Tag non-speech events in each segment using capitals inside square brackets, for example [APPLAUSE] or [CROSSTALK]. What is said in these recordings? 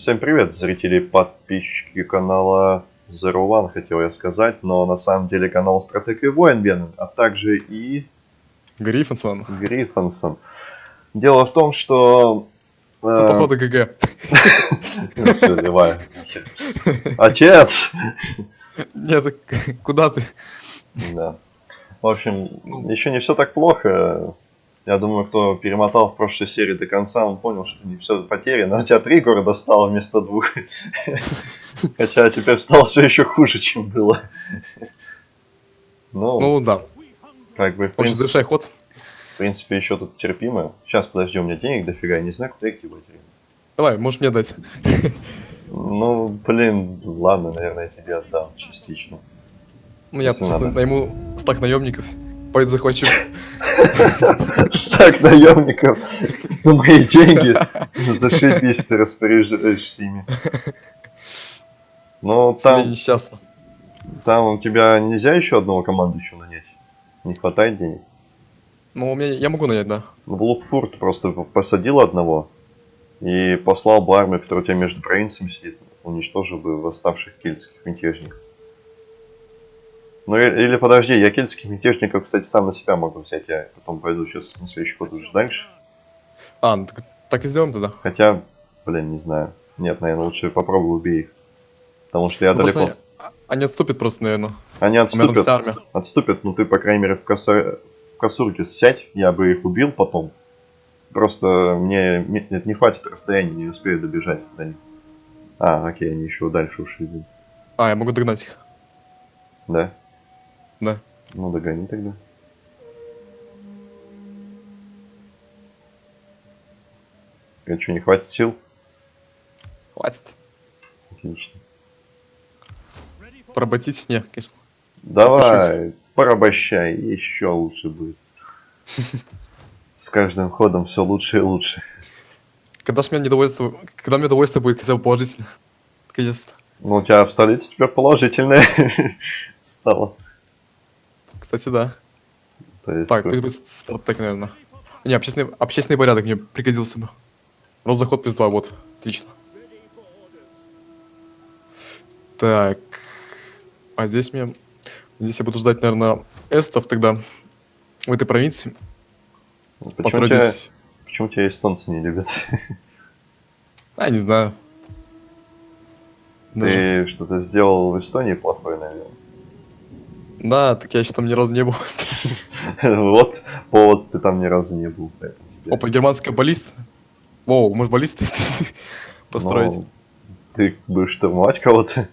Всем привет, зрители и подписчики канала Zero One, хотел я сказать, но на самом деле канал Стратег и Воин Веном, а также и... Гриффинсон. Гриффинсон. Дело в том, что... Это, походу, ГГ. [LAUGHS] Ну все, давай. Отец! Нет, куда ты? Да. В общем, еще не все так плохо. Я думаю, кто перемотал в прошлой серии до конца, он понял, что не все потеряно. У тебя три города стало вместо двух. [LAUGHS] Хотя теперь стало все еще хуже, чем было. Ну, ну да. Как бы, в принципе, завершай ход. В принципе, еще тут терпимо. Сейчас, подожди, у меня денег дофига, я не знаю, куда их девать. Давай, можешь мне дать. Ну, блин, ладно, наверное, я тебе отдам частично. Ну, я найму стак наемников. Пойду захвачу. Стак наемников на мои деньги. Зашибись, ты распоряжаешься ими. Ну, там... несчастно. Там у тебя нельзя еще одного команду еще нанять? Не хватает денег? Ну, у меня я могу нанять, да. Ну, в Лукфурт просто посадил одного и послал бы армию, которая у тебя между провинциями сидит, уничтожил бы восставших кельтских мятежников. Ну или подожди, я кельтских мятежников, кстати, сам на себя могу взять. Я потом пойду сейчас на следующий ход уже дальше. А, ну, так, так и сделаем тогда. Хотя, блин, не знаю. Нет, наверное, лучше попробую убей их. Потому что я ну, далеко... Они, они отступят просто, наверное. Они отступят. Отступят, ну ты, по крайней мере, в, коса... в косурке сядь, я бы их убил потом. Просто мне нет, не хватит расстояния, не успею добежать до них. А, окей, они еще дальше ушли. А, я могу догнать их. Да? Да. Ну, догони тогда. А что, не хватит сил? Хватит. Отлично. Поработить? Не, конечно. Давай, порабощай, еще лучше будет. С каждым ходом все лучше и лучше. Когда ж мне недовольство, когда мне удовольствие будет хотя бы положительно? Наконец-то. Ну, у тебя в столице теперь положительное [LAUGHS] стало. Кстати, да. Так, пусть будет стратег, наверное. Не, общественный, общественный порядок мне пригодился бы. Розаход плюс 2, вот. Отлично. Так. А здесь мне... Здесь я буду ждать, наверное, эстов тогда. В этой провинции. Ну, почему, тебя, здесь... почему тебя эстонцы не любят? А, не знаю. Ты что-то сделал в Эстонии плохое, наверное. Да, так я еще там ни разу не был. [LAUGHS] Вот повод, ты там ни разу не был. Опа, германская баллист. Воу, может баллисты [LAUGHS] построить? Ну, ты будешь штурмовать кого-то?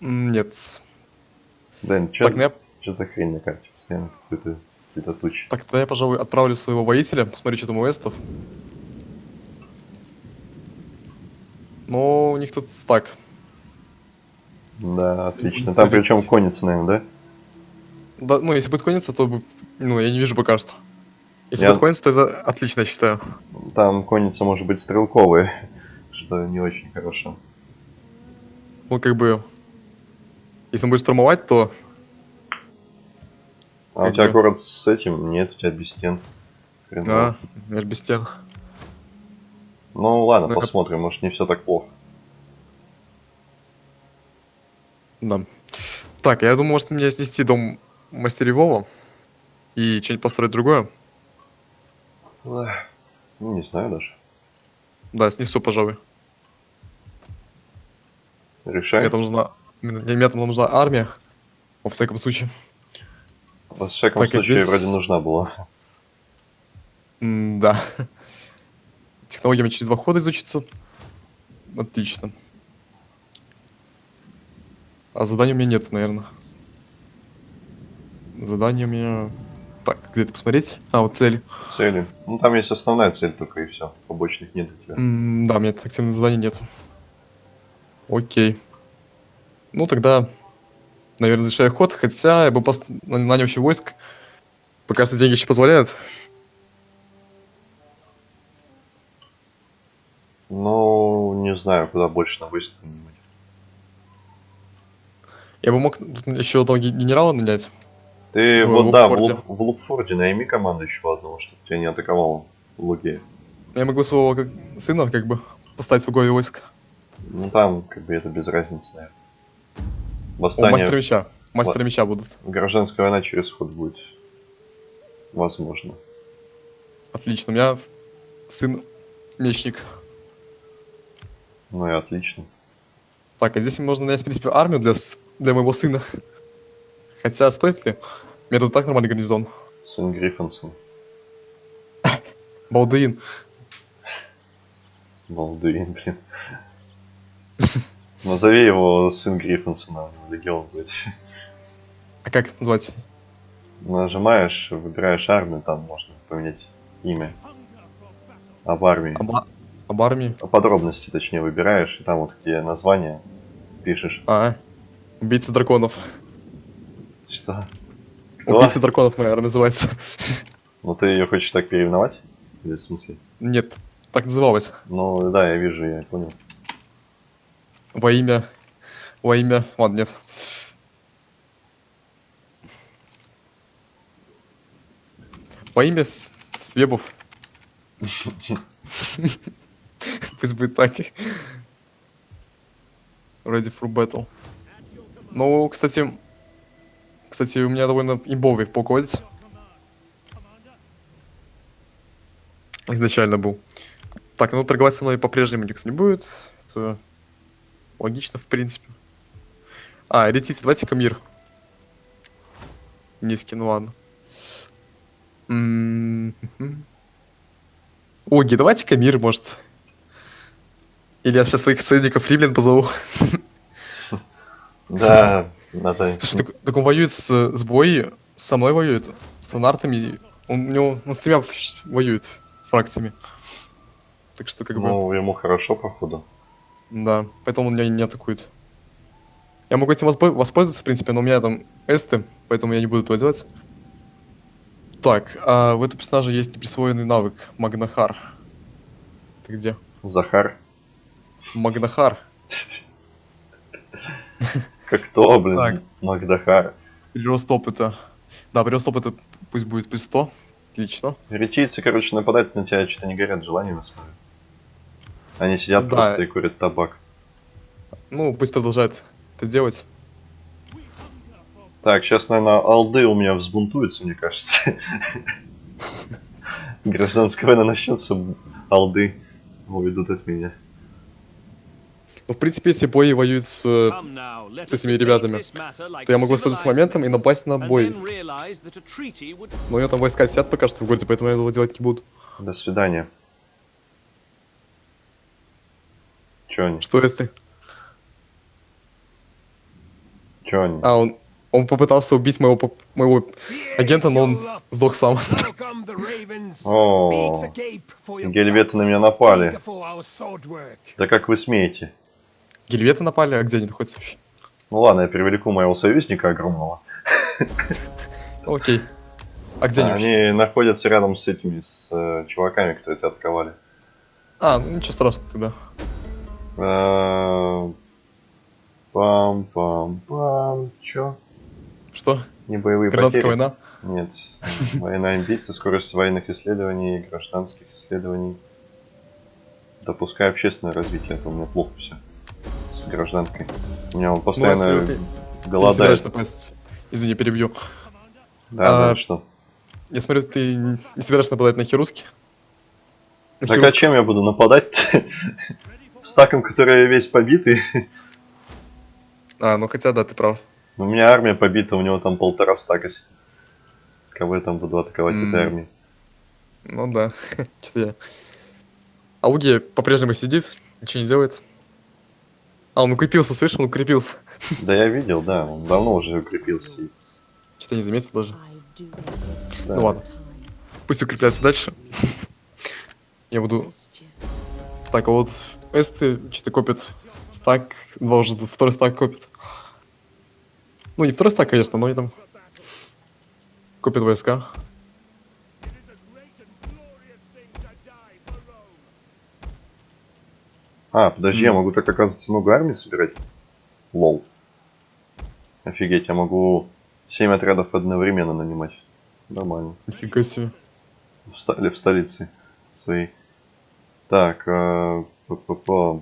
Нет. Дэн, что ну что за хрень на карте? Постоянно какой-то какие-то тучи. Так, тогда я, пожалуй, отправлю своего воителя, посмотрю, что там у эстов. Ну, у них тут стак. Да, отлично. Там причем конница, наверное, да? Да, ну, если конница, то ну, я не вижу пока что. Если я... конница, то это отлично, я считаю. Там конница может быть стрелковая, [LAUGHS] что не очень хорошо. Ну, как бы... Если он будет штурмовать, то... А у тебя бы... город с этим? Нет, у тебя без стен. Да, у меня без стен. Ну ладно, ну, посмотрим, это... может не все так плохо. Да. Так, я думаю, может мне снести дом мастеревого и что-нибудь построить другое? Ну, не знаю даже. Да, снесу, пожалуй. Решай. Мне там нужна, мне там нужна армия, во всяком случае. Во всяком так, случае, здесь... вроде нужна была. М да. Технологиями через два хода изучится. Отлично. А заданий у меня нету, наверное. Задание у меня... Так, где это посмотреть? А, вот цели. Цели. Ну, там есть основная цель только и все. Побочных нет у тебя. М да, у меня активных заданий нет. Окей. Ну, тогда, наверное, завершаю ход. Хотя я бы пост... нанял еще войск. Пока что деньги еще позволяют. Ну, не знаю, куда больше на войск нанимать. Я бы мог еще одного генерала нанять. Ты в, вот да, в, Луп, в Лупфорде найми команду еще одного, чтобы тебя не атаковал Луги. Я могу своего как, сына как бы поставить в главе войска. Ну там, как бы это без разницы, наверное. О, Восстание, мастер меча. Мастер меча будут. гражданская война через ход будет. Возможно. Отлично. У меня сын мечник. Ну и отлично. Так, а здесь можно нанять, в принципе, армию для, для моего сына. Хотя, стоит ли? У меня тут так нормальный гарнизон. Сын Гриффинсон. Балдуин. Балдуин, блин. Назови его сын Гриффинсона, легион будет. А как назвать? Нажимаешь, выбираешь армию, там можно поменять имя. Об армии. Об, об армии? Подробности, точнее, выбираешь, и там вот где название пишешь. А, убийца драконов. Что? Кто? Убийца драконов моя называется. [LAUGHS] Ну ты ее хочешь так переименовать? Или в смысле? Нет, так называлось. Ну да, я вижу, я понял. Во имя... Во имя... Ладно, нет. Во имя С- Свебов. [LAUGHS] Пусть будет так. Ready for battle. Ну, кстати... Кстати, у меня довольно имбовый полководец. Изначально был. Так, ну торговать со мной по-прежнему никто не будет. Это логично, в принципе. А, летите, давайте-ка мир. Низкий, ну ладно. Оги, давайте-ка мир, может. Или я сейчас своих союзников римлян позову. Да, надо... Слушай, так, так он воюет с, с Бои, со мной воюет, с анартами. Он, у него, он с тремя воюет фракциями. Так что, как бы, Ну, ему хорошо, походу. да, поэтому он меня не атакует. Я могу этим воспо- воспользоваться, в принципе, но у меня там эсты, поэтому я не буду этого делать. Так, а у этого персонажа есть неприсвоенный навык Магнахар. Ты где? Захар. Магнахар. [LAUGHS] Как то, блин, Так. Магдахар. Прирост опыта. Да, прирост опыта пусть будет плюс 100. Отлично. Ретийцы, короче, нападать на тебя что-то не горят желанием, смотрю. Они сидят Да. просто и курят табак. Ну, пусть продолжает это делать. Так, сейчас, наверное, алды у меня взбунтуются, мне кажется. [LAUGHS] Гражданская война начнется, алды уведут от меня. Ну, в принципе, если бои воюют с... с этими ребятами, то я могу воспользоваться моментом и напасть на бой. бой. Но у него там войска сидят пока что в городе, поэтому я этого делать не буду. До свидания. Чё они? Что если... Чё они? А, он... Он попытался убить моего, поп- моего агента, но он сдох сам. О, гельветы на меня напали. Да как вы смеете? Гельветы напали, а где они находятся вообще? Ну ладно, я привлеку моего союзника огромного. Окей. А где они? Они находятся рядом с этими, с э, чуваками, которые тебя атаковали. А, ну ничего страшного тогда. Э, Пам-пам-пам. Чё? Что? Не боевые Гражданская потери? война? Нет. Война амбиций, скорость военных исследований, гражданских исследований. Допускай общественное развитие, это у меня плохо все. С гражданкой. У меня он Ну, постоянно не голодает. Извини, перебью. Да, А, да, что? Я смотрю, ты не собираешься нападать на Хируски? На Так а Хируску? чем я буду нападать? [LAUGHS] Стаком, который весь побитый. А, ну хотя да, ты прав. У меня армия побита, у него там полтора стака сидит. Кого я там буду атаковать М. этой армией? Ну да. [LAUGHS] Что-то я... Ауги по-прежнему сидит, ничего не делает. А, он укрепился, слышишь, он укрепился. [LAUGHS] Да я видел, да, он давно уже укрепился. и- Что-то не заметил даже. Да. Ну ладно. Пусть укрепляется дальше. [LAUGHS] Я буду... Так, а вот эсты что-то копят стак, два уже второй стак копит. Ну, не второй стак, конечно, но они там копят войска. А, подожди, я М. могу так, оказывается, много армий собирать? Лол. Офигеть, я могу 7 отрядов одновременно нанимать. Нормально. Нифига себе. В, ста- или в столице своей. Так, э, п-п-п.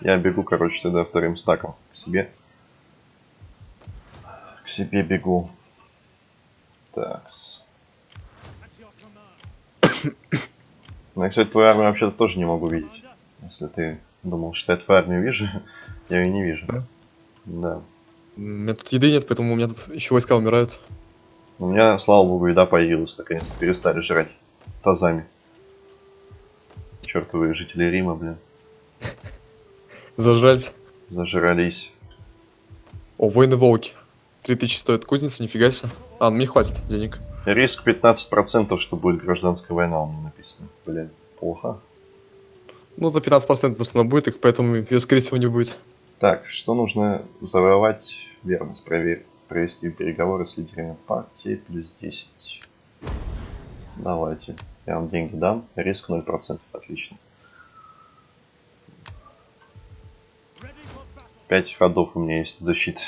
Я бегу, короче, тогда вторым стаком к себе. К себе бегу. Такс. [COUGHS] Ну, я, кстати, твою армию вообще-то тоже не могу видеть. Если ты думал, что я твою армию вижу, [LAUGHS] я ее не вижу. Да? Да. У меня тут еды нет, поэтому у меня тут еще войска умирают. У меня, слава богу, еда появилась, наконец-то перестали жрать тазами. Чертовые жители Рима, блин, [LAUGHS] Зажрать. зажрались. О, воины волки. 3000 стоит кузница, нифига себе. А, ну мне хватит денег. Риск 15%, что будет гражданская война, у меня написано. Блин, плохо. Ну, за 15% за что она будет, их поэтому ее, скорее всего, не будет. Так, что нужно завоевать? Верность проверь. Провести переговоры с лидерами партии плюс 10. Давайте. Я вам деньги дам. Риск 0%. Отлично. 5 ходов у меня есть защиты.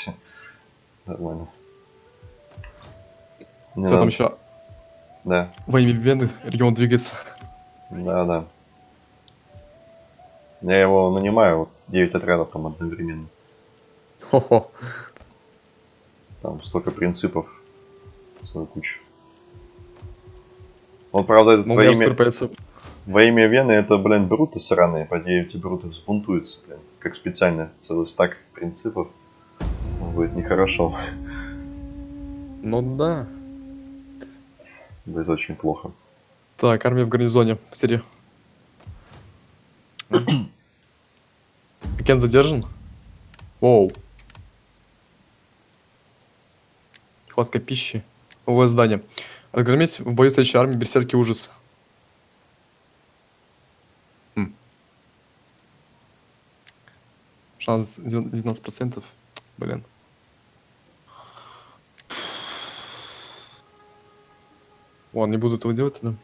Нормально. Мне Что там еще? Да, Во имя Вены регион двигается. да, да. Я его нанимаю, вот 9 отрядов там одновременно. Хо-хо. Там столько принципов. Целую кучу. Он, правда, этот Но у во имя, во имя Вены это, блин, бруты сраные. По идее, эти бруты взбунтуются, блин. Как специально. Целый стак принципов. Будет нехорошо. Ну да. Будет очень плохо. Так, армия в гарнизоне. Посмотри. [CLEARS THROAT] Кен задержан? Оу. Хватка пищи. Новое здание. Разгромить в бою следующей армии берсерки ужас. Хм. Шанс 19%. Блин. Ладно, не буду этого делать тогда.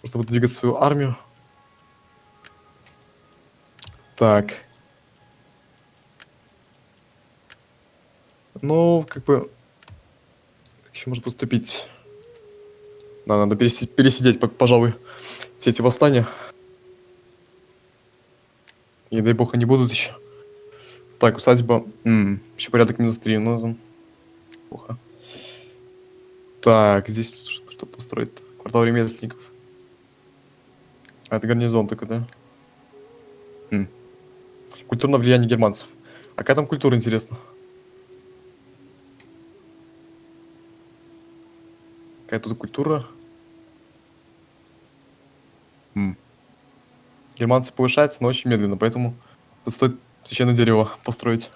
Просто буду двигать свою армию. Так. Ну, как бы... Как еще можно поступить? Да, надо переси- пересидеть, по- пожалуй, все эти восстания. И дай бог они будут еще. Так, усадьба. М, еще порядок минус 3, ну там... Плохо. Так, здесь что, что построить? Квартал ремесленников. А это гарнизон только, да? М. Культурное влияние германцев. А какая там культура, интересно? Какая тут культура? М. Германцы повышаются, но очень медленно, поэтому тут стоит священное дерево построить.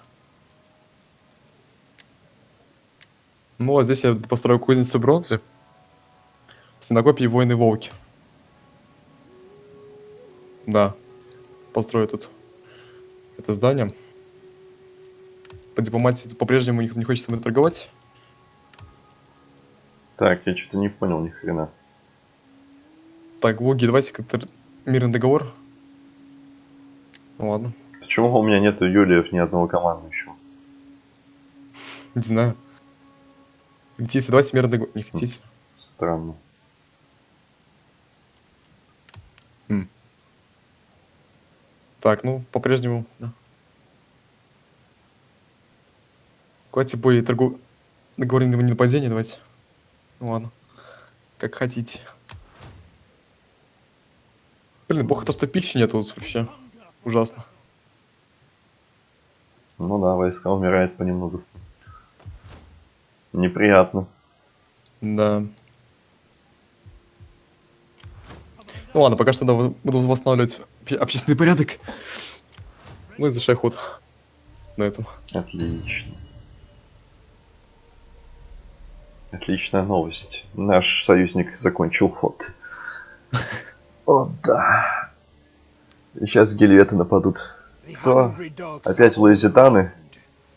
Ну, а здесь я построю кузницу бронзы. Стенокопии воины волки. Да. Построю тут это здание. По дипломатии по-прежнему не хочет со мной торговать. Так, я что-то не понял ни хрена. Так, Воги, давайте как-то мирный договор. Ну ладно, Почему у меня нету Юлиев ни одного командующего? не знаю. Хотите, давайте мирный договор. Не хотите? Странно. Так, ну, по-прежнему, да. Давайте бой торгу... договоренного ненападения, давайте. Ну ладно. Как хотите. Блин, плохо то, что пищи нету вот вообще. Ужасно. Ну да, войска умирают понемногу. Неприятно. Да. Ну ладно, пока что буду восстанавливать обще- общественный порядок. Ну и завершай ход на этом. Отлично. Отличная новость. Наш союзник закончил ход. О, да. Сейчас гельветы нападут. Что? Опять луизитаны?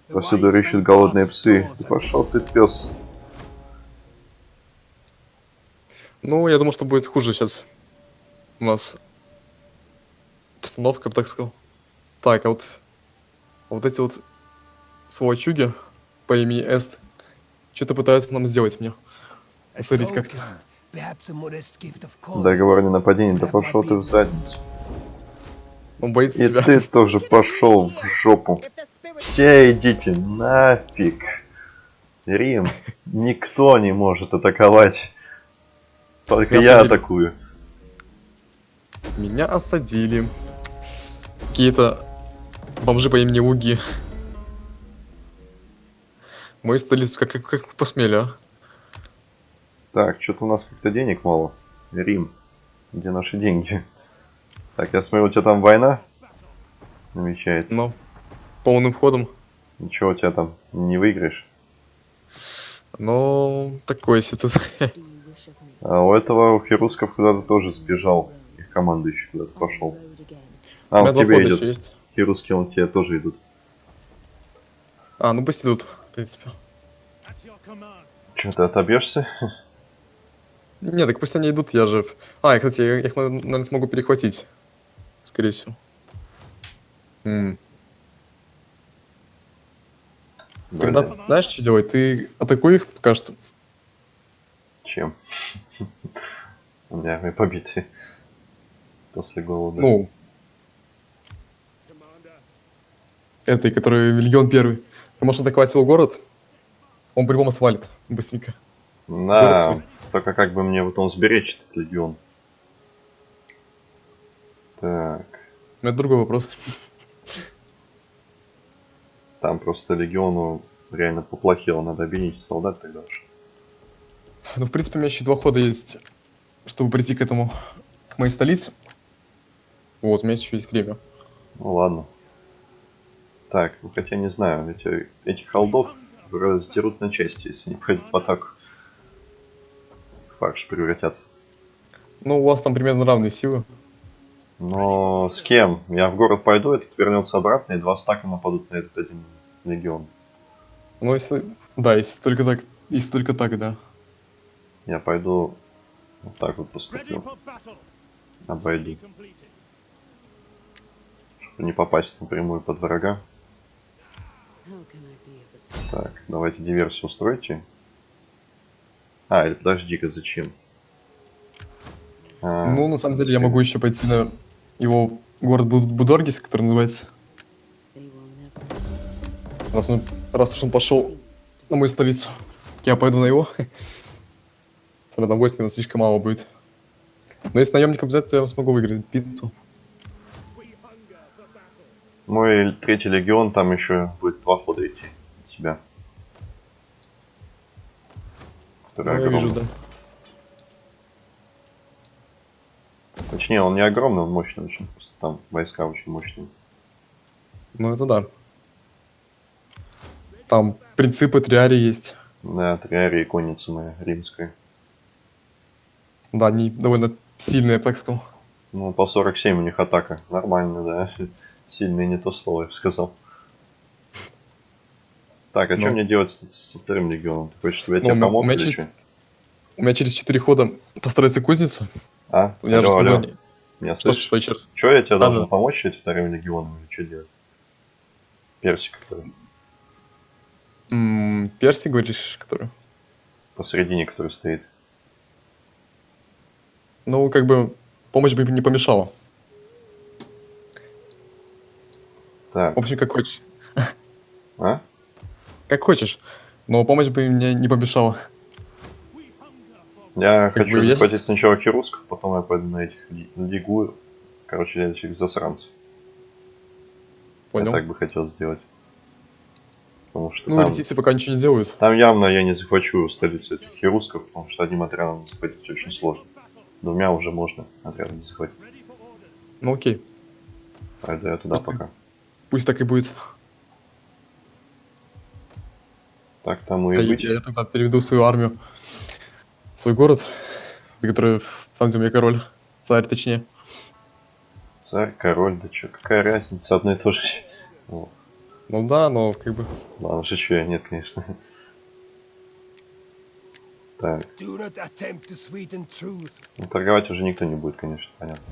Повсюду рыщут голодные псы. Да пошел ты, пес. Ну, я думал, что будет хуже сейчас. У нас постановка, я бы так сказал. Так, а вот, а вот эти вот сволочуги по имени Эст что-то пытаются нам сделать мне. Посмотрите, как то Договор о ненападении. Да пошел ты в задницу. Он боится И тебя. ты тоже пошел в жопу. Все идите нафиг. Рим, никто не может атаковать. Только я осадили. атакую. Меня осадили. Какие-то бомжи по имени Уги. Мою столицу как, как, как посмели, а? Так, что-то у нас как-то денег мало. Рим, где наши деньги? Так, я смотрю, у тебя там война намечается. Ну, полным ходом. Ничего, у тебя там не выиграешь. Но такой себе тут. А у этого у Херусков куда-то тоже сбежал. Их командующий куда-то пошел. А, У хода идет. еще есть. Херусские он тебе тоже идут. А, ну пусть идут, в принципе. Че, ты отобьешься? Не, так пусть они идут, я же... А, и, кстати, я их, наверное, смогу перехватить. Скорее всего. М. Блин, знаешь, что делать? Ты атакуй их пока что. чем? [LAUGHS] У меня армия побиты. После голода. Ну, этой, который легион первый. Ты можешь атаковать его город, он по-любому свалит быстренько. На, только как бы мне вот он сберечь этот легион. Так, это другой вопрос. там просто легиону реально поплохело, надо объединить солдат тогда уж. Ну, в принципе, у меня еще два хода есть, чтобы прийти к этому, к моей столице. Вот, у меня еще есть время. Ну ладно. Так, ну хотя не знаю, эти, этих холдов раздерут на части, если не пойдут в атаку. Фарш превратятся. Ну, у вас там примерно равные силы. Но с кем? Я в город пойду, этот вернется обратно, и два стака нападут на этот один легион. Ну, если... Да, если только так, если только так, да. Я пойду вот так вот поступлю, обойду, чтобы не попасть напрямую под врага. Так, давайте диверсию устройте. А, или подожди-ка, зачем? А, Ну, на самом деле, я могу еще пойти на его город Буд- Будоргис, который называется. Раз, он, раз уж он пошел на мою столицу, я пойду на его. Тогда войск, наверное, слишком мало будет. Но если наемником взять, то я смогу выиграть битву. Мой третий легион, там еще будет два хода идти от тебя. Который Ну, я вижу, да. Точнее, он не огромный, он мощный очень. Просто там войска очень мощные. Ну, это да. Там принципы триари есть. Да, триария и конница моя римская. Да, они довольно сильные, я бы так сказал. Ну, по 47 у них атака. Нормально, да. Сильный не то слово, я бы сказал. Так, а что Ну. мне делать с- со вторым легионом? Ты хочешь, чтобы я Ну, тебе у меня- помог у меня или что? У меня через 4 хода построится кузница. А? Я же алло, алло. Меня Что, слышишь? что? Что я тебе Да, должен да. помочь этим вторым легионом или что делать? Персик, который М, Перси, говоришь, который? посередине, который стоит. Ну, как бы, помощь бы не помешала. Так, В общем, как хочешь. [LAUGHS] а? Как хочешь. Но помощь бы мне не помешала. Я Как хочу бы есть- захватить сначала хирусков, потом я пойду на этих лигу, короче, этих засранцев. Понял. Я так бы хотел сделать. Потому что Ну, там, летицы пока ничего не делают. там явно я не захвачу столицу этих хирусков, потому что одним отрядом захватить очень сложно. Двумя уже можно отрядом захватить. Ну, окей. Пойду я туда Просто- пока. Пусть так и будет. Так тому А и Я, быть. я тогда переведу свою армию. Свой город, который там, где у меня король. Царь, точнее. Царь, король, да чё, какая разница, одно и то же. О, Ну да, но как бы... ладно, шучу я, нет, конечно. Так, ну, торговать уже никто не будет, конечно, понятно.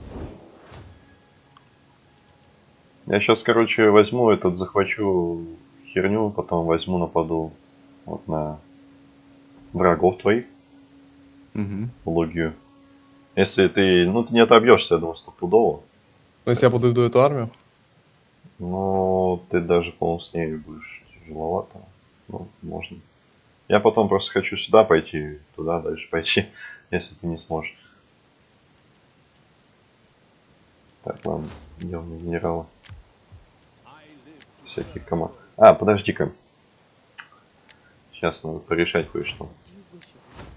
Я сейчас, короче, возьму этот, захвачу херню, потом возьму, нападу вот на врагов твоих, в Логию. Если ты, ну, ты не отобьешься, я думаю, стопудово. Но если я подойду эту армию, Но ты даже, по-моему, с ней будешь тяжеловато. Ну, можно. Я потом просто хочу сюда пойти, туда дальше пойти, [LAUGHS] если ты не сможешь. Так, ладно, идем на генерала. Всяких команд. А, подожди-ка. Сейчас надо порешать кое-что.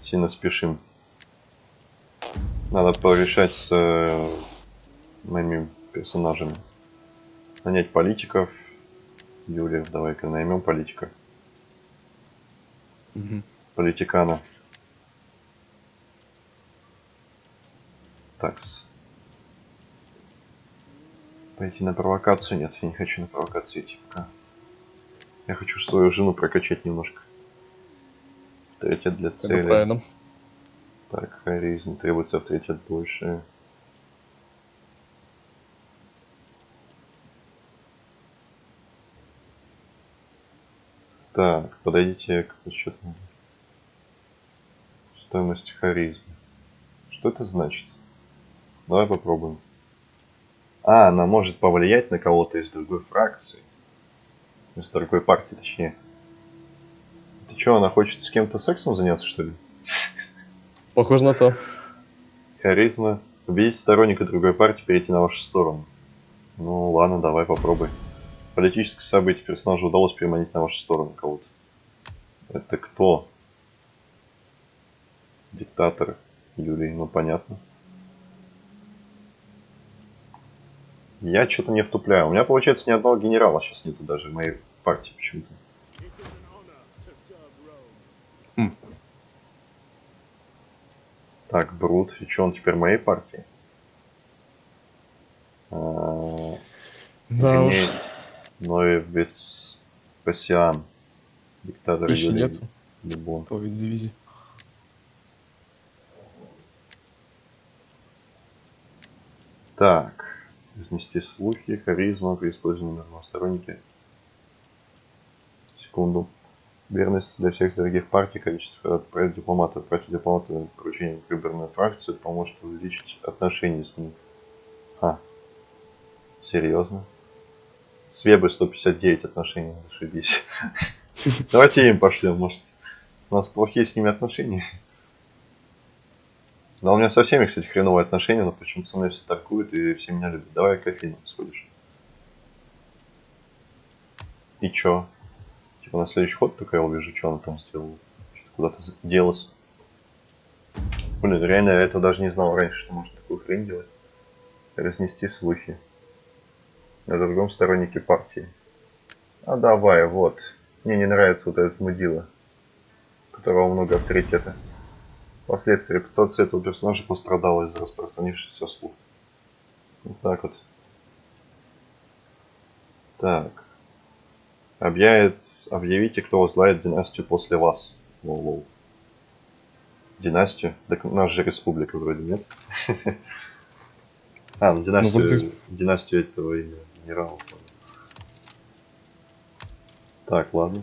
Сильно спешим. Надо порешать с э, моими персонажами. Нанять политиков. Юлия, давай-ка наймем политика. Мгм. Политикана. Такс. Пойти на провокацию? Нет, я не хочу на провокацию идти пока. Я хочу свою жену прокачать немножко. Авторитет для это цели. правильно. Так, харизм. Требуется авторитет больше. Так, подойдите к подсчету. Стоимость харизмы. Что это значит? Давай попробуем. А, она может повлиять на кого-то из другой фракции. Из другой партии, точнее. Ты что, она хочет с кем-то сексом заняться, что ли? Похоже на то. Харизма. Убедить сторонника другой партии перейти на вашу сторону. Ну ладно, давай попробуй. Политическое событие персонажа удалось переманить на вашу сторону кого-то. Это кто? Диктатор Юрий, ну понятно. Я что-то не втупляю. У меня получается ни одного генерала сейчас нету даже в моей партии почему-то. Rome. Так, Брут, и что он теперь в моей партии? А, Да уж. Но и Веспасиан. Диктатор Еще. Любон. Той дивизии. Так. Изнести слухи, харизма при использовании на сторонники. Секунду. Верность для всех дорогих партий, количество дипломатов против дипломата поручение выбранной фракции поможет увеличить отношения с ним. А. Серьезно? С Вебой 159 отношений, зашибись. Давайте им пошлем, может. У нас плохие с ними отношения. Да у меня со всеми, кстати, хреновые отношения, но почему-то со мной все торгуют и все меня любят. Давай к Афинам сходишь. И чё? Типа на следующий ход только я увижу, что она там сделала. Что-то куда-то делась. Блин, реально я этого даже не знал раньше, что можно такую хрень делать. Разнести слухи. На другом стороннике партии. А давай, вот. Мне не нравится вот этот мудила. У которого много авторитета. Впоследствии репутация этого персонажа пострадала из-за распространившихся слух. Вот так вот. Так. Объявит, объявите, кто возглавит династию после вас. Лол-лол. Династию? Так у нас же республика вроде, нет? [LAUGHS] А, ну династию, вроде- династию этого имя генерала. Так, ладно.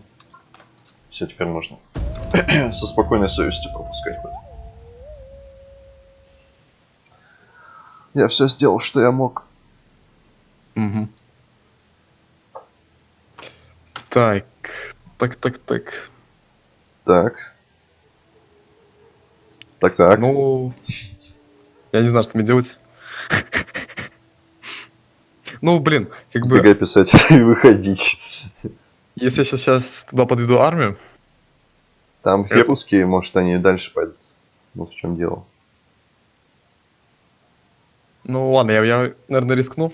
Все, теперь можно [CLEARS THROAT] со спокойной совестью пропускать Я все сделал, что я мог. Мгм. Так, так, так, так. Так. Так, так. Ну, я не знаю, что мне делать. Ну, блин, как бы, ГГ писать [LAUGHS] и выходить. если я сейчас туда подведу армию, Там херусские, может, они дальше пойдут. Вот в чем дело. Ну ладно, я, я наверное, рискну.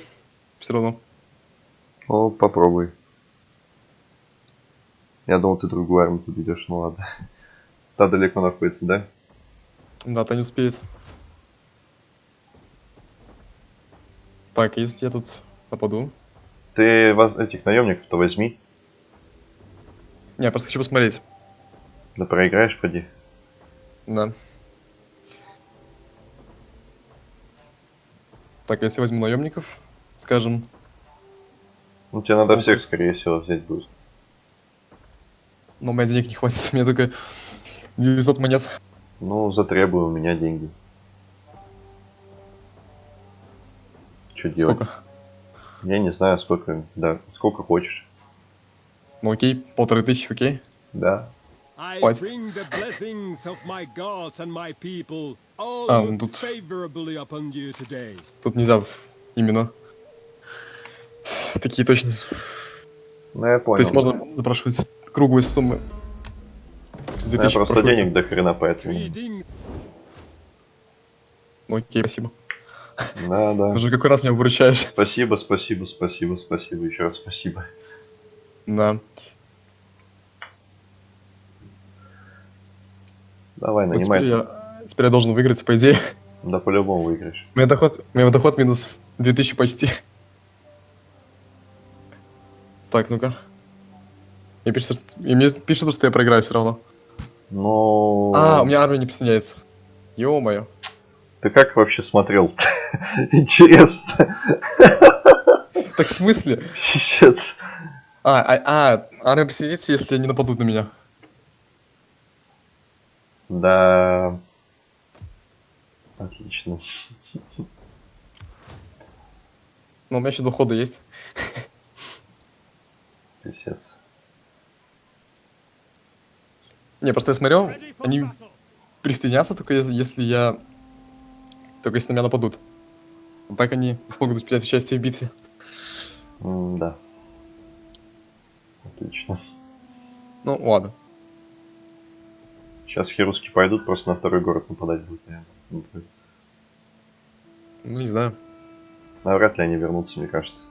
Все равно. Ну, попробуй. Я думал, ты другую армию подведешь, ну ладно. [LAUGHS] Та далеко находится, да? Да, то не успеет. Так, если я тут нападу. Ты этих наемников-то возьми. Не, я просто хочу посмотреть. Да проиграешь, поди. Да. Так, если возьму наемников, скажем, Ну, тебе надо всех, скорее всего, взять будет. но у меня денег не хватит, у меня только 900 монет. Ну, затребую у меня деньги. что делать? Сколько? Я не знаю, сколько, да, сколько хочешь. Ну окей, полторы тысячи, окей. Да. I Хватит. bring the blessings of my gods and my people all А, look ну тут- favorably upon you today. Тут нельзя в- именно такие точно. Ну, я понял. То есть можно запрашивать круглые суммы. Ну, 2000 я просто денег до хрена, поэтому... Ну окей, спасибо. Да, да. Уже какой раз меня выручаешь. Спасибо, спасибо, спасибо, спасибо, еще раз спасибо. Да. Давай, Вот нанимай. теперь я, теперь я должен выиграть, по идее. Да по-любому выиграешь. У меня доход, у меня доход минус 2000 почти. Так, ну-ка. Мне и мне пишет, что я проиграю все равно. Ну... А, у меня армия не присоединяется. Ё-моё. Ты как вообще смотрел? [LAUGHS] Интересно. Так в смысле? Писец. А, а, а, армия присоединится, если они нападут на меня. Да. Отлично. Но у меня еще дохода есть. Писец. Не, просто я смотрел, они присоединятся только если, если я... Только если на меня нападут. Так они смогут принять участие в битве. М, Да. Отлично. Ну, ладно. Сейчас херусские пойдут, просто на второй город нападать будут, наверное. Ну, не знаю. Навряд ли они вернутся, мне кажется.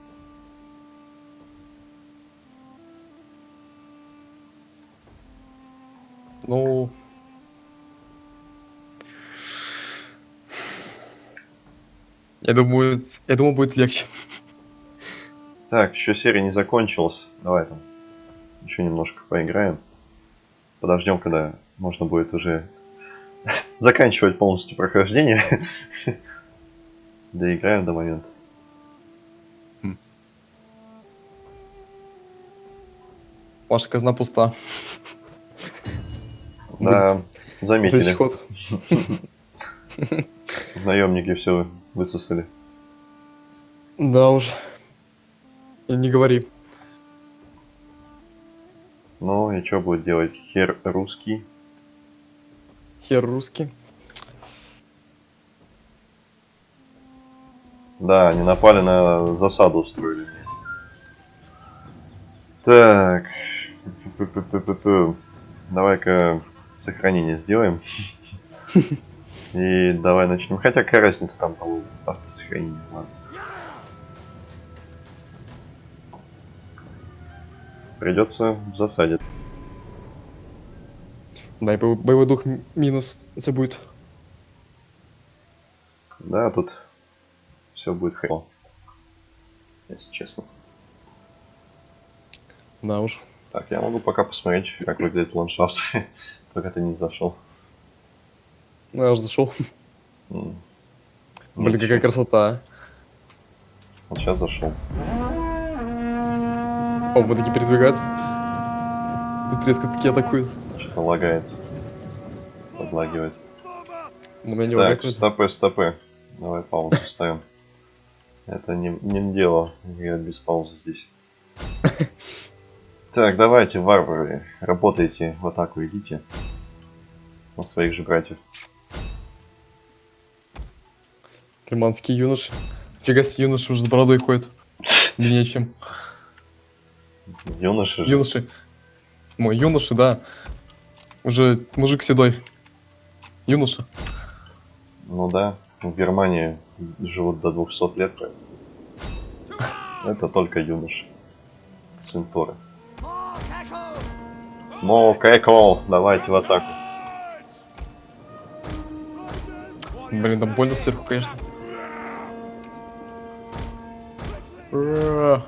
Ну... Я думаю, я думаю, будет легче. Так, еще серия не закончилась. Давай там еще немножко поиграем. Подождем, когда можно будет уже [LAUGHS] заканчивать полностью прохождение. Доиграем до момента. Ваша казна пуста. Да, заметили. Наемники все высосали. Да уж. И не говори. Ну и что будет делать хер русский? Хер русский. Да, они напали на засаду устроили. Так. Давай-ка сохранение сделаем. [LAUGHS] И давай начнем. Хотя какая разница там по автосохранению. Ладно. Придется в засаде. Да, и бо- боевой дух минус это будет. Да, тут все будет хреново. Если честно. Да уж. Так, я могу пока посмотреть, как выглядит ландшафт, [LAUGHS] пока ты не зашел. Ну, я уже зашел. Блин, Ничего. какая красота. Вот сейчас зашел. О, вот такие передвигаются. Тут резко такие атакуют. Что-то лагает. Подлагивает. На меня не Так, лагает вроде. стопы, стопы. Давай паузу ставим. Это не, не дело играть без паузы здесь. [LAUGHS] Так, давайте, варвары, работайте в атаку, идите. На своих же братьев. Лиманские юноши. Фига себе, юноши уже с бородой ходят. [LAUGHS] Длиннее, чем Юноши юноши. Мой юноши, да. Уже мужик седой. Юноша. Ну да, в Германии живут до 200 лет. Это только юноши. Сын Торы. Мо Кэкол, давайте в атаку. Блин, там больно сверху, конечно. Ура.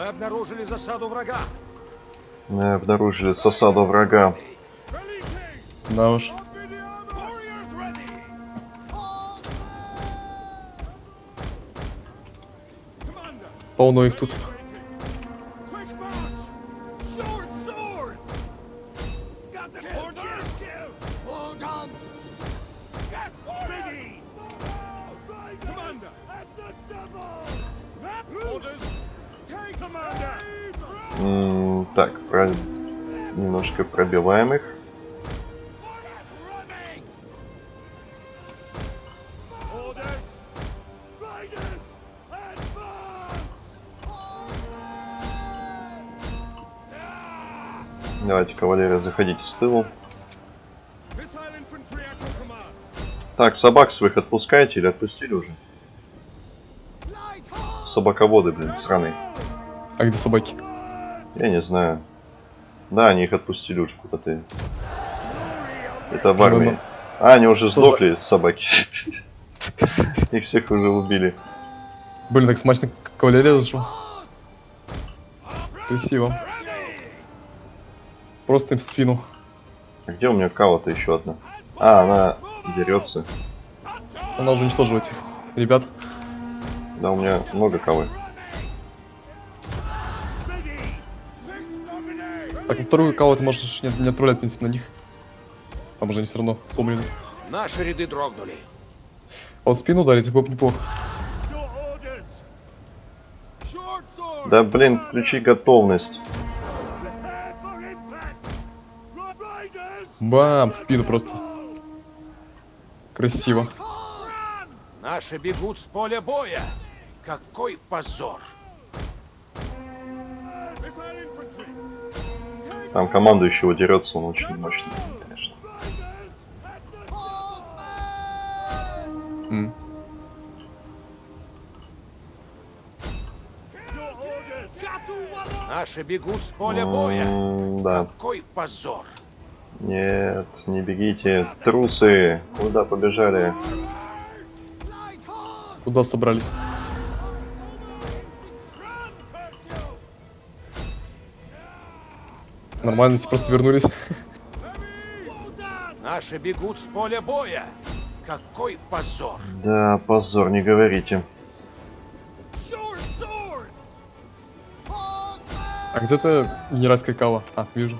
Мы обнаружили засаду врага. Мы обнаружили засаду врага. Да уж. Полно их тут. Тылу. Так, собак своих отпускаете или отпустили уже? Собаководы, блин, сраные. А где собаки? Я не знаю. Да, они их отпустили уже куда-то. Это в армии. А, они уже сдохли, собаки. [LAUGHS] Их всех уже убили. Блин, так смачно кавалерия зашел. Красиво. Просто им в спину. А где у меня кава-то еще одна? А, она дерется. Она уже уничтожила этих ребят. Да, у меня много dominate. Так, на вторую кого ты можешь не, не отправлять, в принципе, на них. Там уже они все равно сломлены. Наши ряды дрогнули. А вот спину ударить было бы неплохо. Да, блин, включи готовность. Бам! В спину просто. Красиво. Наши бегут с поля боя. Какой позор. Там командующего дерется, он очень мощный, конечно. Orders. Наши бегут с поля боя. М, Да. Какой позор. Нет, не бегите. Трусы. Куда побежали? Куда собрались? Нормально, эти просто вернулись. Наши бегут с поля боя. Какой позор. Да, позор, не говорите. А где твоя генеральская кава? А, вижу.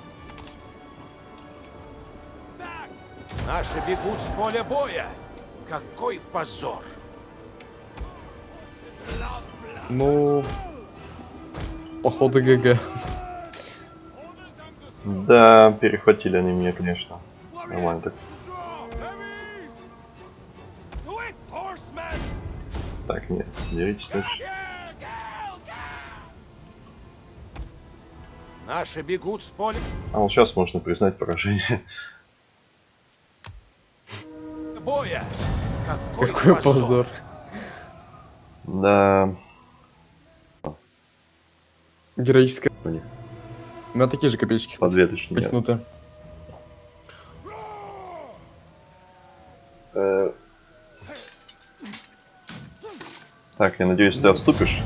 Наши бегут с поля боя. Какой позор. Ну... Походу ГГ. Да, перехватили они меня, конечно. Нормально так. Так, нет, деритесь дальше. Наши бегут с поля А вот сейчас можно признать поражение. Какой, Какой позор. Да, Героическая. меня такие же копеечки. по две точнее. Так, я надеюсь, ты отступишь.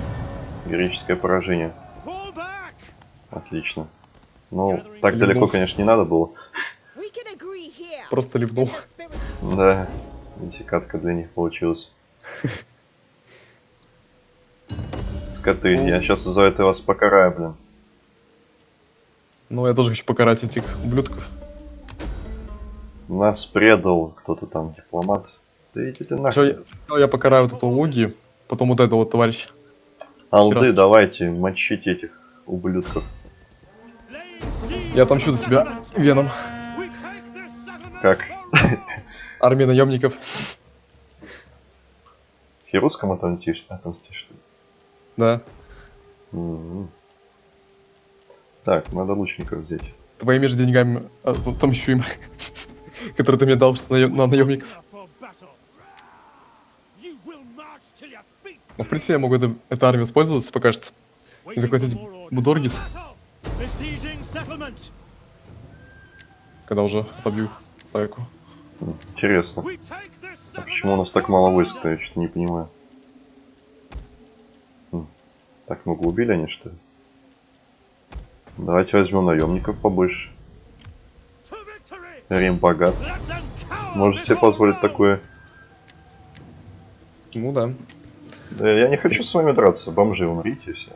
Героическое поражение. Отлично. Ну, так далеко, конечно, не надо было. Просто spirit Да, десикатка для них получилась. Скоты, я сейчас за это вас покараю, блин. Ну, я тоже хочу покарать этих ублюдков. Нас предал кто-то там, дипломат. Да иди ты Все, нахуй. я, сначала я покараю вот этого Луги, потом вот этого вот товарища. Алды, раз. давайте, мочите этих ублюдков. Я отомщу за себя веном. Как? Армия наемников. Хирусском отомстишь? Отомстишь, что ли? Да. М. Так, надо лучников взять. Твоими же деньгами а, отомщу им. [LAUGHS] Которые ты мне дал что наем- на наемников. Ну, в принципе, я могу это, эту армию использовать пока что. Waiting захватить. Будоргис. Когда уже отобью атаку. Интересно. А почему у нас так мало войск-то? Я что-то не понимаю. М, Так много убили они, что ли? Давайте возьмем наемников побольше. Рим богат. Можете себе позволить такое? Ну да. Да я не хочу с вами драться. Бомжи, умрите все.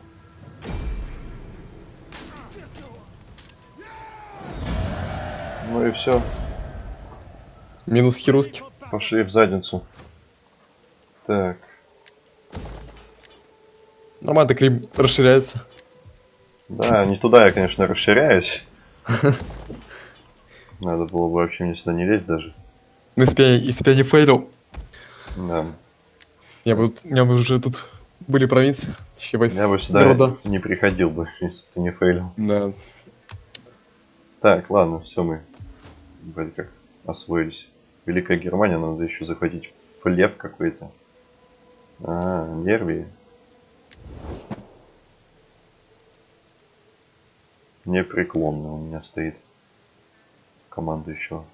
Ну и все. Минус хируски. Пошли в задницу. Так. Нормально так Рим расширяется. Да, не туда я, конечно, расширяюсь. [LAUGHS] Надо было бы вообще мне сюда не лезть даже. Ну, если бы я, если бы я не фейлил, Да. я бы, у меня бы уже тут были провинции. Я бы сюда города. не приходил бы, [LAUGHS] если бы ты не фейлил. Да. Так, ладно, все мы вроде как освоились. Великая Германия, надо еще захватить флев какой-то. А, Нервии. Непреклонно у меня стоит команда еще.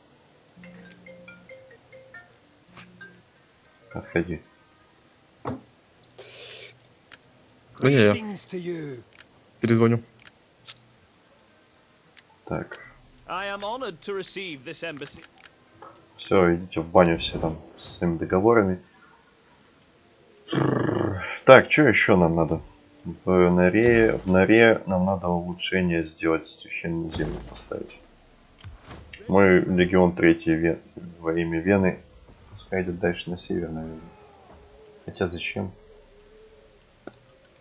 Отходи. Да не, я перезвоню. Так, I am honored to receive this embassy. Все, идите в баню все там с своими договорами. Так, что еще нам надо? В норе, в норе нам надо улучшение сделать, священную землю поставить. Мой легион третий Вен... во имя Вены пускай идет дальше на север, наверное. Хотя зачем?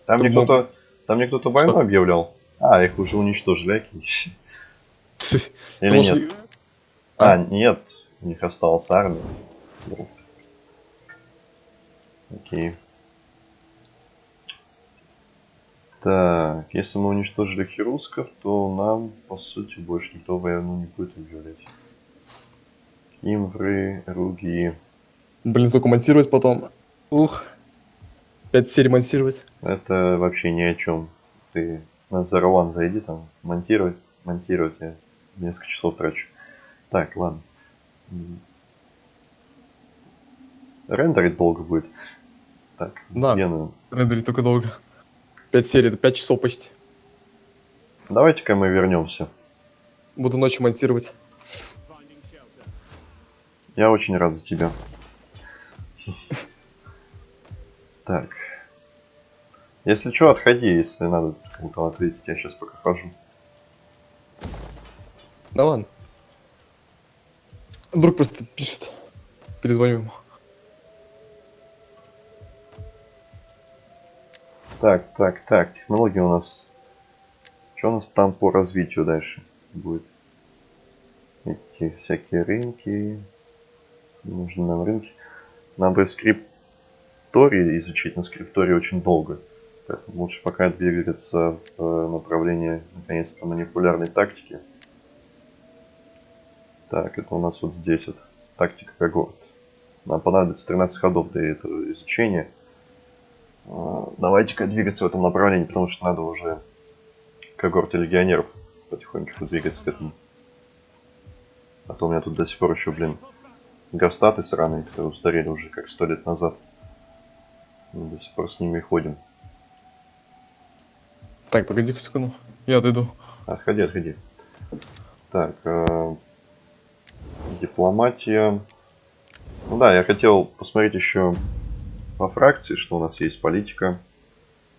Там мне Тут мог- кто-то, там мне кто-то войну Что? объявлял. А, их уже уничтожили, окей. [LAUGHS] Или нет? что- А, нет, у них осталась армия. Ну. Окей. Так, если мы уничтожили хирусков, то нам, по сути, больше никто войну не будет объявлять. Кимвры, Руги. Блин, столько монтировать потом. Ух. Пять серий монтировать. Это вообще ни о чем. Ты на Zero One зайди там, монтировать, монтировать я несколько часов трачу. Так, ладно. Рендерить долго будет. Так, Да. Вену. Рендерить только долго. Пять серий, это пять часов почти. Давайте-ка мы вернемся. Буду ночью монтировать. Я очень рад за тебя. Так. Если что, отходи, если надо кому-то ответить. Я сейчас пока хожу. Да ладно. Друг просто пишет. Перезвоню ему. Так, так, так. Технологии у нас... Что у нас там по развитию дальше будет? Эти всякие рынки. Нужны нам рынки. Нам бы скриптории изучить, но скриптории очень долго. Поэтому лучше пока двигаться в э, направлении, наконец-то, манипулярной тактики. Так, это у нас вот здесь вот. Тактика когорт. Нам понадобится 13 ходов для этого изучения. А, Давайте-ка двигаться в этом направлении, потому что надо уже когорты легионеров потихонечку двигаться к этому. А то у меня тут до сих пор еще, блин, гастаты сраные, которые устарели уже как сто лет назад. Мы до сих пор с ними ходим. Так, погоди секунду. Я отойду. Отходи, отходи. Так, э, дипломатия. Ну да, я хотел посмотреть еще по фракции, что у нас есть политика.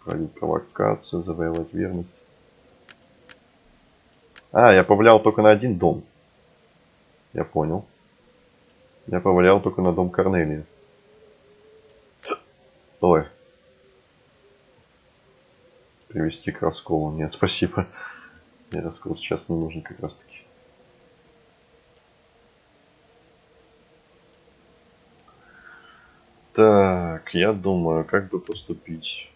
Проводить провокацию, завоевать верность. А, я повлиял только на один дом. Я понял. Я повлиял только на дом Корнелия. Ой. Привести к расколу. Нет, спасибо. Мне раскол сейчас не нужен как раз таки. Так, я думаю, как бы поступить.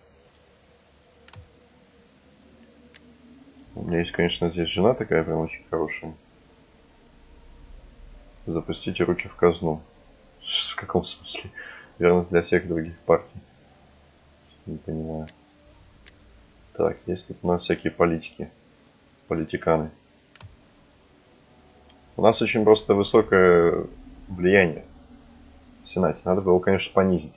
У меня есть, конечно, здесь жена такая прям очень хорошая. Запустите руки в казну. В каком смысле? Верность для всех других партий. Не понимаю. Так, есть тут у нас всякие политики. Политиканы. У нас очень просто высокое влияние в Сенате. Надо бы его, конечно, понизить.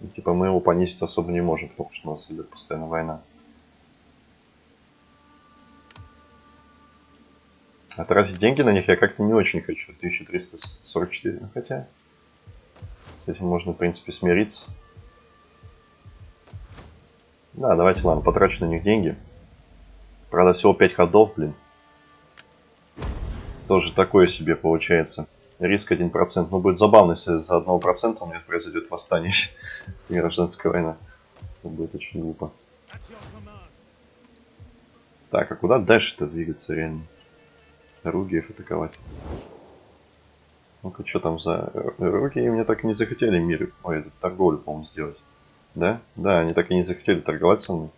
И, типа мы его понизить особо не можем, потому что у нас идет постоянно война. А тратить деньги на них я как-то не очень хочу. 1344, ну хотя... С этим можно, в принципе, смириться. Да, давайте, ладно, потрачу на них деньги. Правда, всего 5 ходов, блин. Тоже такое себе получается. Риск 1%. Ну, будет забавно, если за 1% у меня произойдет восстание [LAUGHS] и гражданская война. Это очень глупо. Так, а куда дальше-то двигаться реально? Ругиев атаковать. Ну-ка, что там за... Руки мне так и не захотели мир... Ой, это торговлю, по-моему, сделать. Да? Да, они так и не захотели торговать со мной.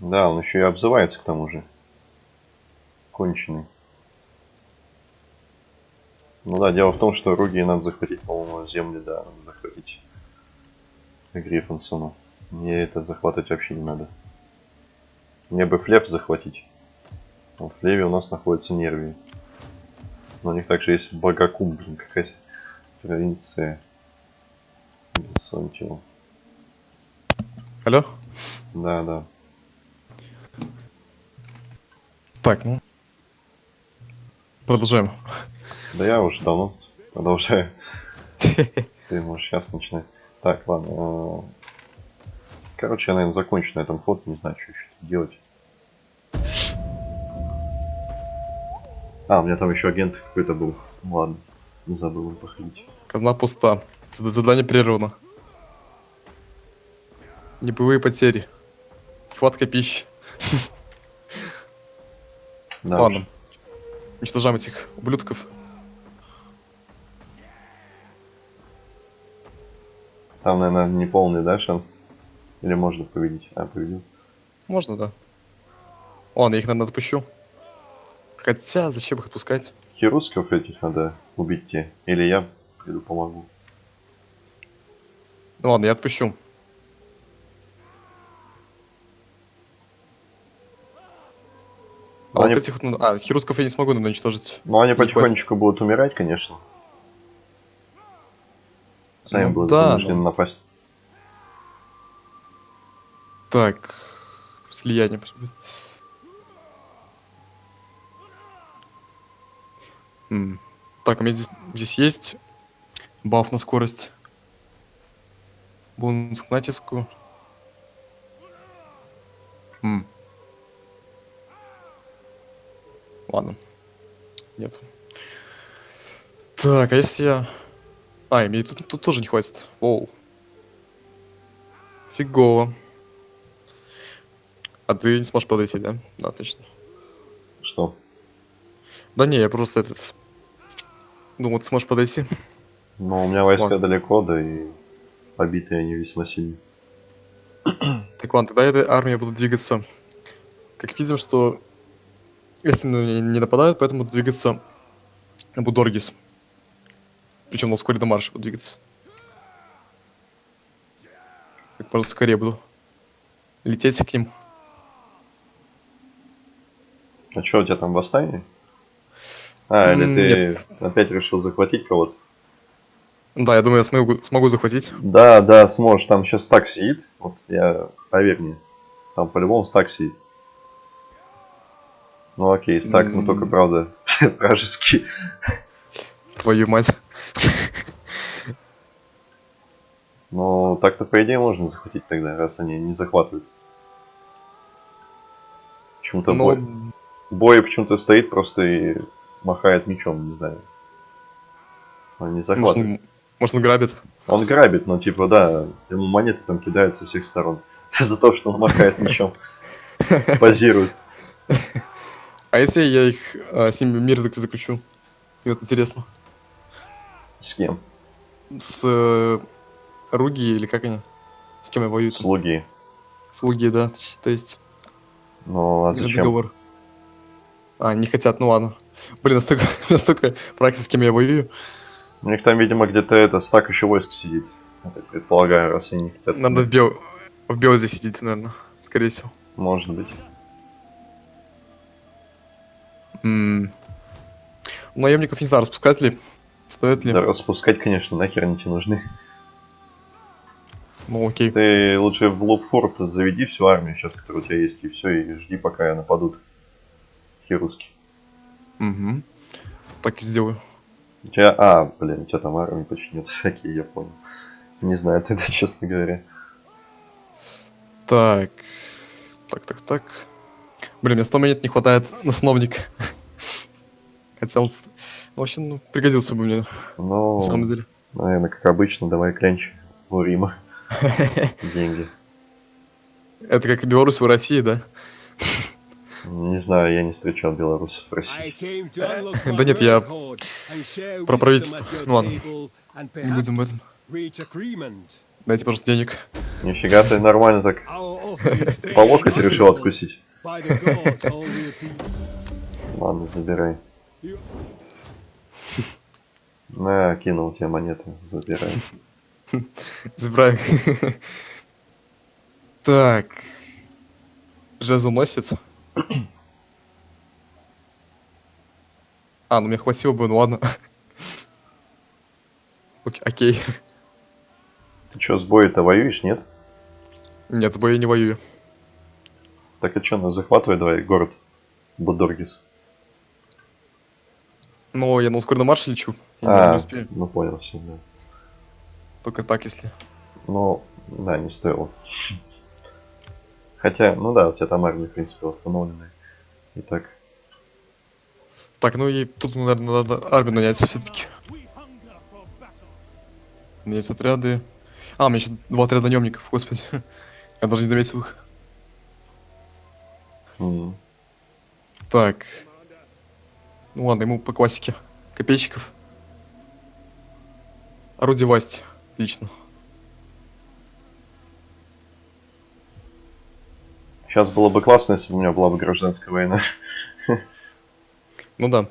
Да, он еще и обзывается к тому же. Конченый. Ну да, дело в том, что Руги надо захватить, по-моему, земли, да, надо захватить Гриффинсону. Мне это захватывать вообще не надо. Мне бы Флеп захватить. В Флеве у нас находится Нервии. Но у них также есть Багакум, блин, какая провинция. Бессонтио. Алло? Да, да. Так, ну. Продолжаем. Да я уже давно продолжаю. [LAUGHS] Ты можешь сейчас начинать. Так, ладно. э, Короче, я, наверное, закончу на этом ход. Не знаю, что еще делать. А, у меня там еще агент какой-то был. Ладно, не забыл походить. Казна пуста. Зад- Задание прервано. Небывые потери. Хватка пищи. Да, Ладно. Уничтожаем этих ублюдков. Там, наверное, не полный, да, шанс? Или можно победить? А, победил. Можно, да. Ладно, я их, наверное, отпущу. Хотя, зачем их отпускать? Херусков этих надо убить те. Или я приду помогу. Ну ладно, я отпущу. А Они- вот этих А, хирусков я не смогу, наверное, уничтожить. Ну, они Не потихонечку будут умирать, конечно. Сами Ну будут да, вынуждены но- напасть. Так. Слияние. М, Так, у меня здесь, здесь есть баф на скорость. Бонус к натиску. М. Ладно. Нет. Так, а если я... А, и мне тут, тут тоже не хватит. Оу. Фигово. А ты не сможешь подойти, да? Да, точно. Что? Да не, я просто этот... Думал, ты сможешь подойти. Ну, у меня войска Ладно. далеко, да и побитые они весьма сильны. [CLEARS THROAT] Так ладно, тогда этой армией буду двигаться. Как видим, что если не нападают, поэтому двигаться на Будоргис. Причем на ускоренном марше буду двигаться. Как можно скорее буду лететь к ним. А что, у тебя там восстание? А, или М, ты опять решил захватить кого-то? Да, я думаю, я смогу, смогу захватить. Да, да, сможешь. Там сейчас стак сидит. Вот я, поверь мне. Там по-любому стак сидит. Ну окей, стак, ну М. только правда [LAUGHS] вражеский. Твою мать. Но так-то по идее можно захватить тогда, раз они не захватывают. Почему-то Но... бой, бой почему-то стоит просто и махает мечом, не знаю. Он не Может, захватывает. он, может, он грабит? Он грабит, но типа да, ему монеты там кидают со всех сторон. [LAUGHS] За то, что он махает мечом. [LAUGHS] Позирует. А если я их а, с ними мир зак- заключу? И вот интересно. С кем? С э, Руги или как они? С кем я воюю? там? Слуги. Слуги, да. То есть Ну а зачем? договор. А, не хотят, ну ладно. Блин, настолько, [LAUGHS] настолько практики, с кем я воюю. У них там, видимо, где-то это стак еще войск сидит. Я так предполагаю, раз они не хотят. Надо в, Бел... в Белзе сидеть, наверное. Скорее всего. Может быть. М. Наемников не знаю, распускать ли. Стоит ли? Да, распускать, конечно, нахер они тебе нужны. Ну окей. Ты лучше в Лобфорт заведи всю армию сейчас, которая у тебя есть, и все, и жди, пока нападут хируски. Мгм. Так и сделаю. У тебя, а, блин, у тебя там армии почти нет, [LAUGHS] всякие, я понял. Не знаю тогда, [LAUGHS] честно говоря. Так. Так, так, так. Блин, мне 100 монет не хватает на сановника. [LAUGHS] Хотя он... с- ну, Вообще, ну, пригодился бы мне, Ну, на самом деле. наверное, как обычно, давай клянчи у Рима. [LAUGHS] деньги. Это как и Беларусь в России, да? Не знаю, я не встречал белорусов в России. [LAUGHS] Да нет, я про правительство. Ну ладно, не будем об этом. Дайте, пожалуйста, денег. Нифига ты нормально так [LAUGHS] по локоть решил откусить. Ладно, забирай. На, кинул тебе монеты, забирай. [LAUGHS] Забирай. Так. Жезл носится. А, ну мне хватило бы, ну ладно. Окей. Ты чё, с боя-то воюешь, нет? Нет, с боя не воюю. Так и чё, ну захватывай давай город Будоргис. Но я на ускоренном марше лечу. Я А, не успею. ну понял, все, да. Только так, если. Ну, да, не стоило. Хотя, ну да, у тебя там армия, в принципе, восстановленная. Итак, Так, ну и тут, наверное, надо армию нанять все-таки. Нанять отряды. А, у меня еще два отряда наемников, господи. [LAUGHS] Я даже не заметил их. м, Так. Ну ладно, ему по классике. Копейщиков. Орудие власти. Отлично. сейчас было бы классно, если бы у меня была бы гражданская война. Ну да.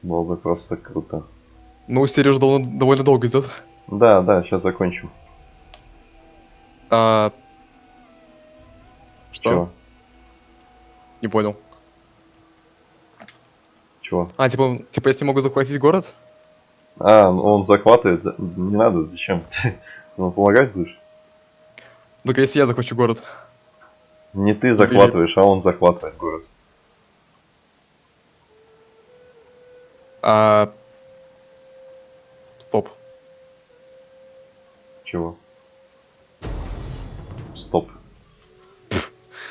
Было бы просто круто. Ну, серия уже довольно, довольно долго идет. Да, да, сейчас закончим. А... Что? Чего? Не понял. Чего? А, типа, типа, если могу захватить город? А, ну он захватывает. за- Не надо, зачем? [LAUGHS] Ну, помогать будешь? Только если я захвачу город. Не ты захватываешь, а он захватывает город. А... Стоп. Чего? Стоп.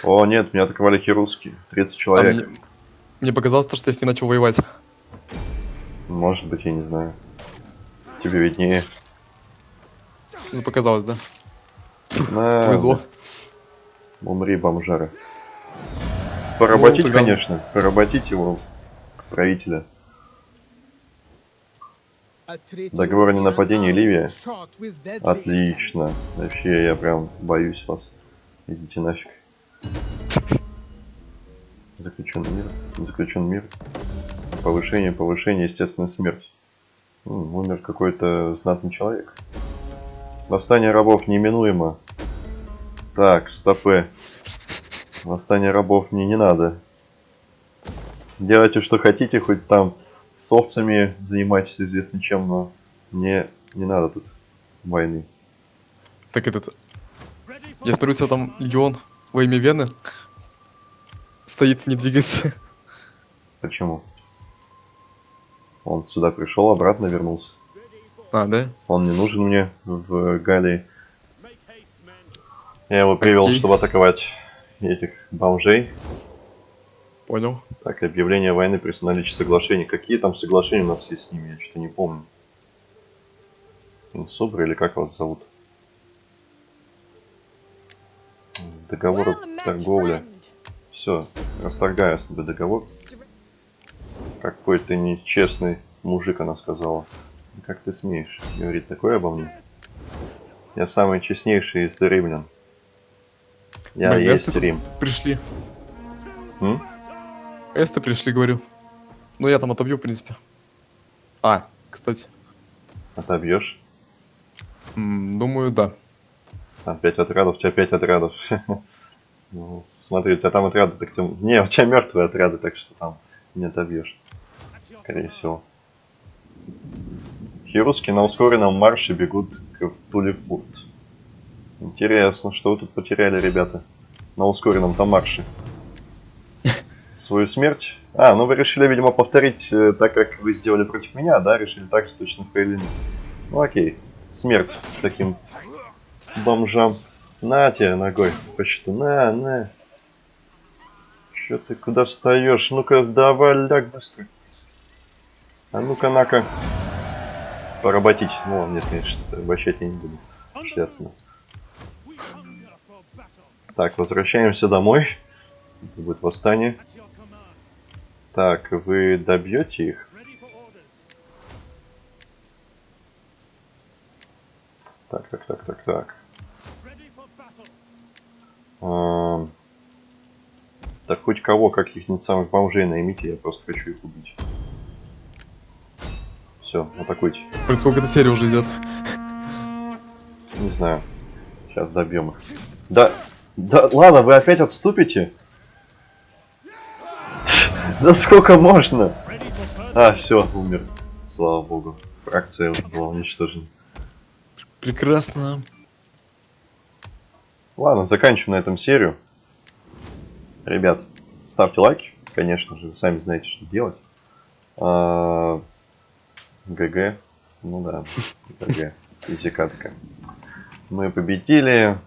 О, нет, меня атаковали хирургские. 30 А человек. мне, мне показалось, то, что я с ней начал воевать. Может быть, я не знаю. Тебе виднее. Ну, показалось, да? На, Повезло. Умри, бомжара. Поработить, тогда- конечно. Поработить его, правителя. Договор о ненападении Ливия. Отлично. Вообще, я прям боюсь вас. Идите нафиг. Заключен мир. Заключен мир. Повышение, повышение, естественная смерть. М, умер какой-то знатный человек. Восстание рабов неименуемо. Так, стопы. Восстание рабов мне не надо. Делайте, что хотите, хоть там с овцами занимайтесь известно чем, но мне не надо тут войны. Так этот... Я смотрю, у тебя там легион во имя Вены. Стоит, не двигается. Почему? Он сюда пришел, обратно вернулся. А, да? Он не нужен мне в Галлии. Я его привел, Окей. чтобы атаковать этих бомжей. Понял. Так, объявление войны при наличии соглашений. Какие там соглашения у нас есть с ними? Я что-то не помню. Инсубра или как вас зовут? Договор торговле. Все, расторгаю с тобой договор. Какой ты нечестный мужик, она сказала. Как ты смеешь говорить такое обо мне? Я самый честнейший из римлян. Я Блин, есть эсты Рим. Пришли. М? Эсты пришли, говорю. Ну, я там отобью, в принципе. А, кстати. Отобьешь? Думаю, да. Там 5 отрядов, у тебя 5 отрядов. [LAUGHS] Ну, смотри, у тебя там отряды, так ты... Не, у тебя мертвые отряды, так что там не отобьешь. Скорее всего. Хирурские на ускоренном марше бегут к Тулифурт. Интересно, что вы тут потеряли, ребята? На ускоренном там марше. Свою смерть? А, ну вы решили, видимо, повторить э, так, как вы сделали против меня, да? Решили так же точно Фрейлин. Ну окей. Смерть таким бомжам. На тебе ногой. Почти. На, на. Че ты куда встаешь? Ну-ка, давай, ляг быстро. А ну-ка, на-ка. Поработить. Ну, нет, конечно, обращать я не буду. Честно. Battle. Так, возвращаемся домой. Это будет восстание. Так, вы добьете их? Так, так, так, так, так. Ready Так хоть кого, каких-нибудь самых бомжей наймите, я просто хочу их убить. Все, атакуйте. Блин, сколько эта серия уже идет? Не знаю. Сейчас добьем их. Да, да, ладно, вы опять отступите? [LAUGHS] Да сколько можно? А, все, умер. Слава богу. Фракция была уничтожена. Прекрасно. Ладно, заканчиваем на этом серию. Ребят, ставьте лайки, конечно же, вы сами знаете, что делать. А, ГГ. Ну да, ГГ. Физикатка. Мы победили.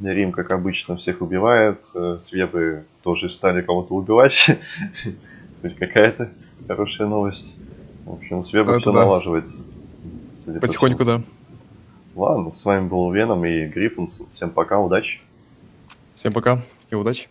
Рим, как обычно, всех убивает. Э, Свебы тоже стали кого-то убивать. Хоть какая-то хорошая новость. В общем, Это все да. налаживается. По Потихоньку, да. Ладно, с вами был Веном и Гриффинс. Всем пока, удачи. Всем пока и удачи.